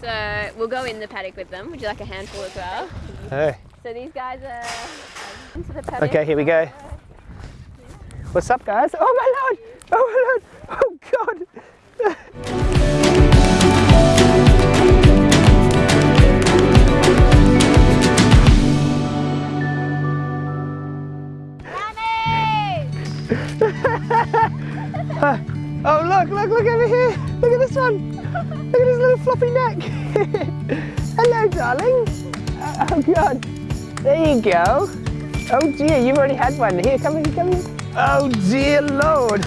So we'll go in the paddock with them. Would you like a handful as well? Hey. So these guys are into the paddock. Okay, here we go. What's up, guys? Oh my lord! Oh my lord! Oh god! Oh look, look, look over here! Look at this one! Look at his little floppy neck! Hello, darling! Uh, Oh god! There you go! Oh dear, you've already had one. Here, come here, come here. Oh dear lord!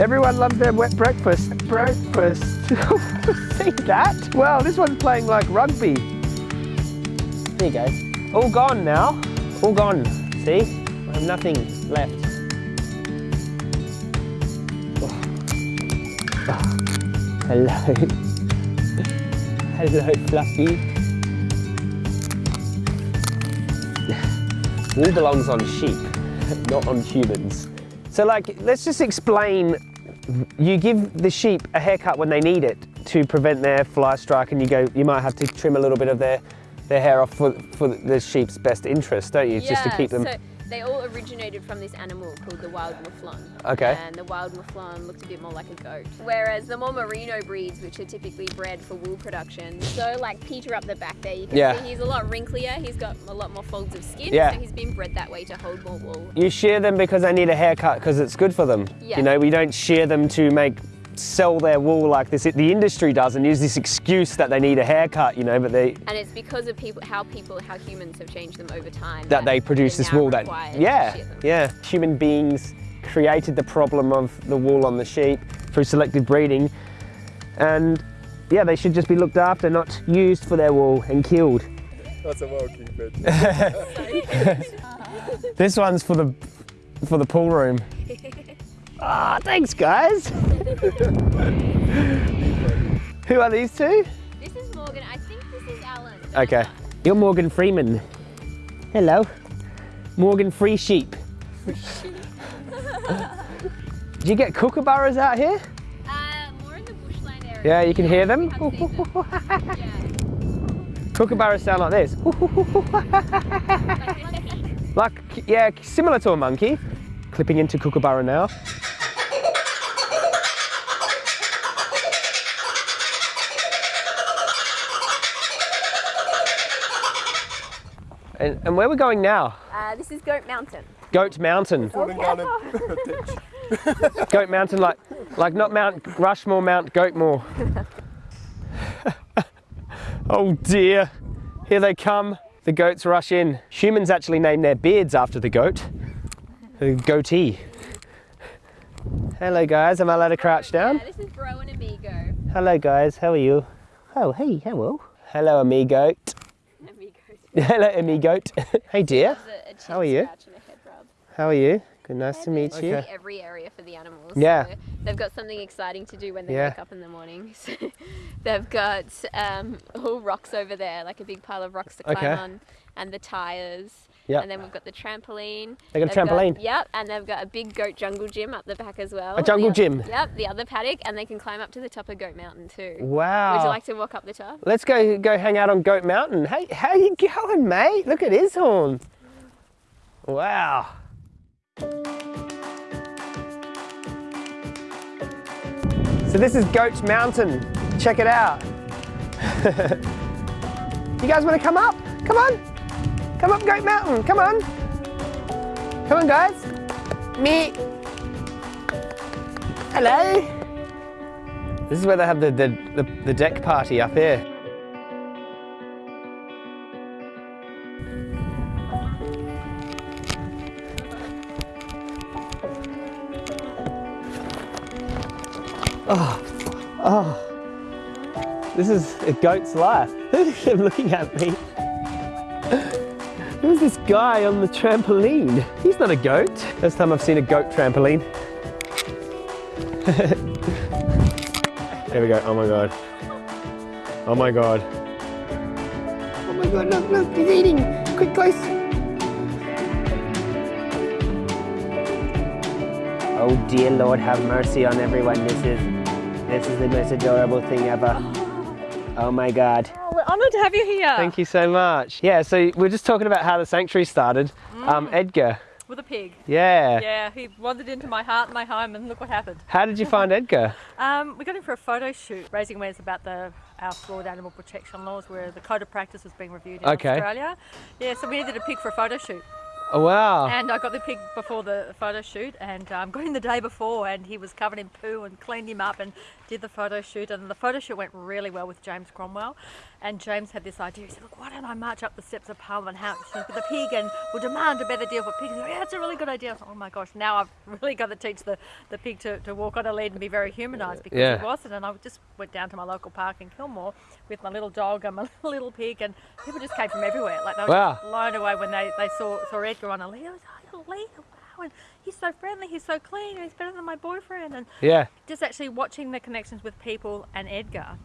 Everyone loves their wet breakfast. Breakfast. See that? Well, this one's playing like rugby. There you go. All gone now. All gone. See? I have nothing left. Hello. Hello, Fluffy. Wool belongs on sheep, not on humans. So like, let's just explain, you give the sheep a haircut when they need it to prevent their fly strike and you go, you might have to trim a little bit of their, their hair off for, for the sheep's best interest, don't you? just to keep them. So they all originated from this animal called the wild mouflon. Okay. And the wild mouflon looked a bit more like a goat. Whereas the more merino breeds, which are typically bred for wool production, so like Peter up the back there, you can Yeah. see he's a lot wrinklier. He's got a lot more folds of skin. Yeah. So he's been bred that way to hold more wool. You shear them because they need a haircut because it's good for them. Yeah. You know, we don't shear them to make sell their wool like this. The industry does and use this excuse that they need a haircut, you know, but they And it's because of people, how people, how humans have changed them over time. that they produce this wool that yeah, yeah. Human beings created the problem of the wool on the sheep through selective breeding. And yeah, they should just be looked after, not used for their wool and killed. That's a well-keep it. This one's for the for the pool room. Ah, thanks guys. Who are these two? This is Morgan. I think this is Alan. Okay. You're Morgan Freeman. Hello. Morgan Free Sheep. Do you get kookaburras out here? Uh, more in the bushland area. Yeah, you can hear them? we them. Kookaburras sound like this. Like, yeah, similar to a monkey. Clipping into kookaburra now. And, and where we're going now? Uh, this is Goat Mountain. Goat Mountain. Falling down a ditch. Goat Mountain, like, like not Mount Rushmore, Mount Goatmore. oh dear, here they come. The goats rush in. Humans actually name their beards after the goat. The goatee. Hello guys, am I allowed to crouch down? Yeah, this is Bro and Amigo. Hello guys, how are you? Oh, hey, hello. Hello amigo. Amigo. Hello Emmy Goat. Hey dear, A, a chin How are you? scratch and a head rub. how are you? Good, nice to meet you. Really Every area for the animals. Yeah. So they've got something exciting to do when they Yeah. wake up in the morning. So they've got um, all rocks over there, like a big pile of rocks to climb Okay. on, and the tires. Yep. And then we've got the trampoline. They got a They've trampoline? yep, and they've got a big goat jungle gym up the back as well. A jungle The- gym? Yep, the other paddock, and they can climb up to the top of Goat Mountain too. Wow. Would you like to walk up the top? Let's go go hang out on Goat Mountain. Hey, how you going, mate? Look at his horns. Wow. So this is Goat Mountain. Check it out. you guys want to come up? Come on. Come up Goat Mountain. Come on. Come on, guys. Me. Hello. This is where they have the, the, the, the deck party up here. Oh, oh. This is a goat's life. They're looking at me. Who's this guy on the trampoline? He's not a goat. First time I've seen a goat trampoline. there we go. Oh my god. Oh my god. Oh my god, look, look, he's eating. Quick, close. Oh dear Lord, have mercy on everyone. This is this is the most adorable thing ever. Oh my God. Oh, we're honoured to have you here. Thank you so much. Yeah, so we're just talking about how the sanctuary started. Um, Edgar, With a pig. yeah. Yeah, he wandered into my heart and my home, and look what happened. How did you find Edgar? Um, we got him for a photo shoot, raising awareness about the our flawed animal protection laws, where the code of practice was being reviewed in Okay. Australia. Yeah, so we needed a pig for a photo shoot, Oh, wow. and I got the pig before the photo shoot, and um, got him the day before, and he was covered in poo, and cleaned him up, and did the photo shoot, and the photo shoot went really well with James Cromwell, and James had this idea. He said, "Look, why don't I march up the steps of Parliament House with the pig, and we'll demand a better deal for pigs?" Said, yeah, it's a really good idea. I oh my gosh, now I've really got to teach the, the pig to, to walk on a lead and be very humanised because Yeah. he wasn't. And I just went down to my local park in Kilmore with my little dog and my little pig, and people just came from everywhere. Like they were Wow. blown away when they, they saw saw Edgar on a lead. I was like, oh, lead, and he's so friendly, he's so clean, he's better than my boyfriend. And Yeah. just actually watching the connections with people and Edgar,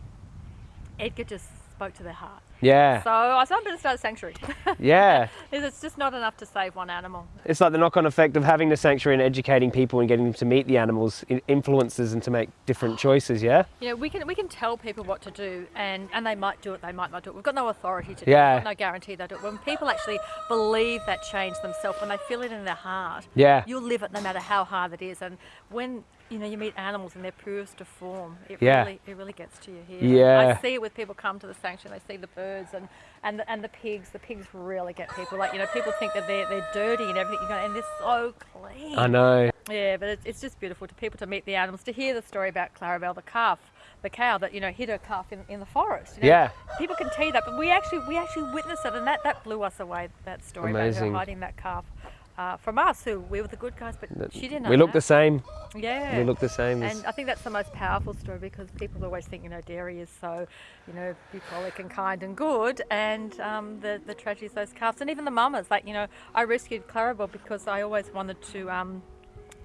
Edgar just spoke to their heart. Yeah. So I I'm going to start a sanctuary. Yeah. it's just not enough to save one animal. It's like the knock on effect of having the sanctuary and educating people and getting them to meet the animals influences and to make different choices, yeah? You know, we can we can tell people what to do, and, and they might do it, they might not do it. We've got no authority to do Yeah. it, no guarantee they'll do it. When people actually believe that change themselves, when they feel it in their heart, Yeah. you'll live it no matter how hard it is. And when you know you meet animals in their purest form, it Yeah. really it really gets to you here. Yeah. I see it with people come to the sanctuary, they see the birds and and the, and the pigs. The pigs really get people. Like you know, people think that they're they're dirty and everything, you and they're so clean. I know. Yeah, but it's, it's just beautiful to people to meet the animals, to hear the story about Clarabelle, the calf, the cow that you know hid her calf in, in the forest. You know, Yeah. people can tell you that, but we actually we actually witnessed it, and that, that blew us away. That story about her hiding that calf uh, from us, who we were the good guys, but she didn't. We look that. the same. Yeah. We look the same. as- And I think that's the most powerful story because people always think, you know, dairy is so, you know, bucolic and kind and good, and um, the the tragedies those calves and even the mamas. Like, you know, I rescued Clarabelle because I always wanted to. Um,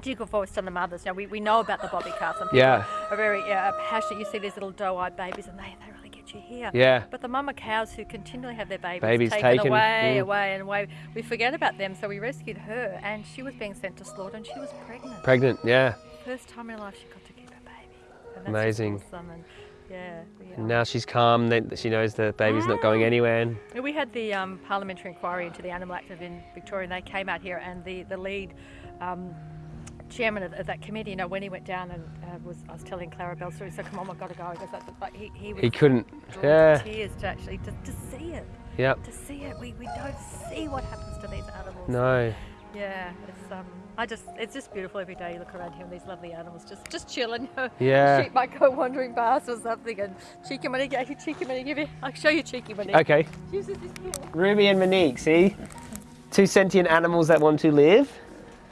Jiggle voice on the mothers. Now we, we know about the bobby calves and people Yeah. are very uh, passionate. You see these little doe-eyed babies and they, they you here. Yeah. But the mama cows who continually have their babies, Babies taken, taken, away, mm. away and away, we forget about them. So we rescued her and she was being sent to slaughter and she was pregnant. Pregnant, yeah. First time in her life she got to keep her baby. And that's Amazing. Awesome. And yeah, now she's calm, then she knows the baby's not going anywhere. And we had the um, parliamentary inquiry into the animal active in Victoria and they came out here and the, the lead um, chairman of, of that committee, you know, when he went down and uh, was, I was telling Clarabelle story, he said, come on, I've got to go. He goes, "That's. But he, he was he couldn't. Yeah. to tears to actually, to, to see it. Yep. To see it. We, we don't see what happens to these animals. No. Yeah, it's um, I just, it's just beautiful every day. You look around here and these lovely animals just, just chilling. Yeah. Sheep might go wandering past or something, and Cheeky Money, Cheeky Money, give you, I'll show you Cheeky Money. Okay. She's just this little- Ruby and Monique, see? Two sentient animals that want to live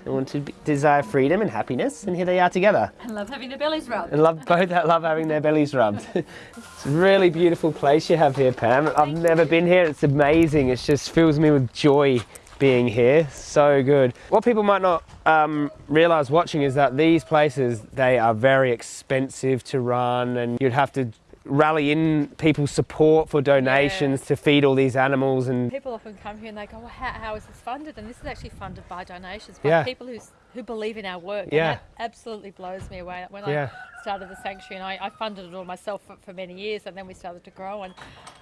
and want to desire freedom and happiness, and here they are together. I love having their bellies rubbed. And love both that love having their bellies rubbed. it's a really beautiful place you have here, Pam. I've never been here. It's amazing. It just fills me with joy being here. So good. What people might not um, realize watching is that these places they are very expensive to run, and you'd have to rally in people's support for donations to feed all these animals and People often come here and they go, well, how, how is this funded? And this is actually funded by donations by Yeah. people who, who believe in our work. And Yeah. that absolutely blows me away. When Yeah. I started the sanctuary and I, I funded it all myself for, for many years and then we started to grow and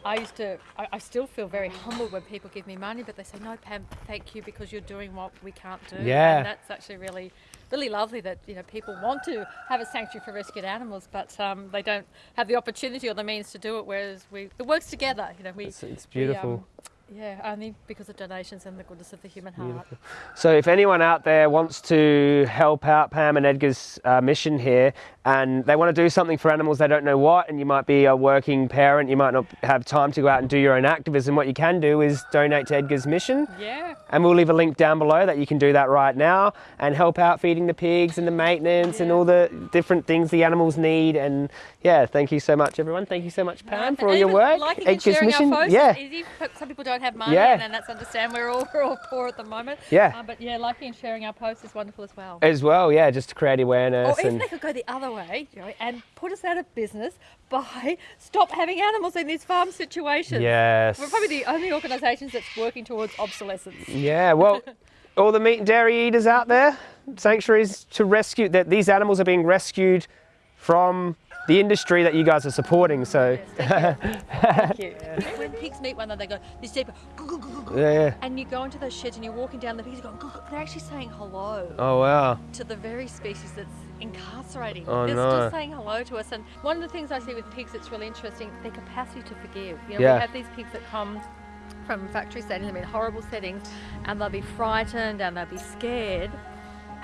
I used to, I, I still feel very humbled when people give me money but they say, no Pam, thank you because you're doing what we can't do. Yeah. And that's actually really, really lovely that, you know, people want to have a sanctuary for rescued animals but um, they don't have the opportunity or the means to do it whereas we, it works together. You know, we, it's, it's we, um, beautiful. Yeah, only because of donations and the goodness of the human heart. So, if anyone out there wants to help out Pam and Edgar's uh, mission here and they want to do something for animals, they don't know what, and you might be a working parent, you might not have time to go out and do your own activism, what you can do is donate to Edgar's mission. Yeah, And we'll leave a link down below that you can do that right now and help out feeding the pigs and the maintenance and all the different things the animals need. And yeah, thank you so much, everyone. Thank you so much, Pam, for all your work. Liking Edgar's sharing mission. our posts yeah. Some people don't have money, Yeah. and, and that's understand. We're all we're all poor at the moment. Yeah. Uh, but yeah, liking and sharing our posts is wonderful as well. As well, yeah, just to create awareness. Or even they could go the other way, you know, and put us out of business by stop having animals in these farm situations. yes. We're probably the only organisations that's working towards obsolescence. Yeah, well, all the meat and dairy eaters out there, sanctuaries to rescue that these animals are being rescued from the industry that you guys are supporting. So Thank you. When pigs meet one another, they go this deep, yeah, yeah. and you go into those sheds and you're walking down the pigs, are going, they're actually saying hello Oh wow. to the very species that's incarcerating. Oh, they're no. still saying hello to us. And one of the things I see with pigs that's really interesting, their capacity to forgive. You know, Yeah. we have these pigs that come from factory settings, I mean horrible settings, and they'll be frightened and they'll be scared.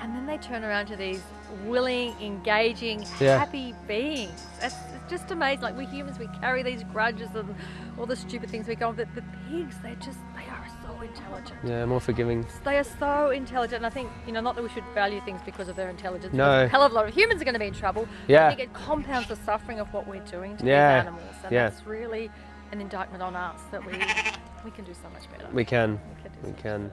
And then they turn around to these willing, engaging, Yeah. happy beings. It's, it's just amazing. Like we humans, we carry these grudges and all the stupid things we go on. But the pigs, they just, they are so intelligent. Yeah, more forgiving. They are so intelligent, and I think you know not that we should value things because of their intelligence. No. A hell of a lot of humans are going to be in trouble. Yeah. I think it compounds the suffering of what we're doing to Yeah. these animals, and Yeah. that's really an indictment on us that we we can do so much better. We can. We can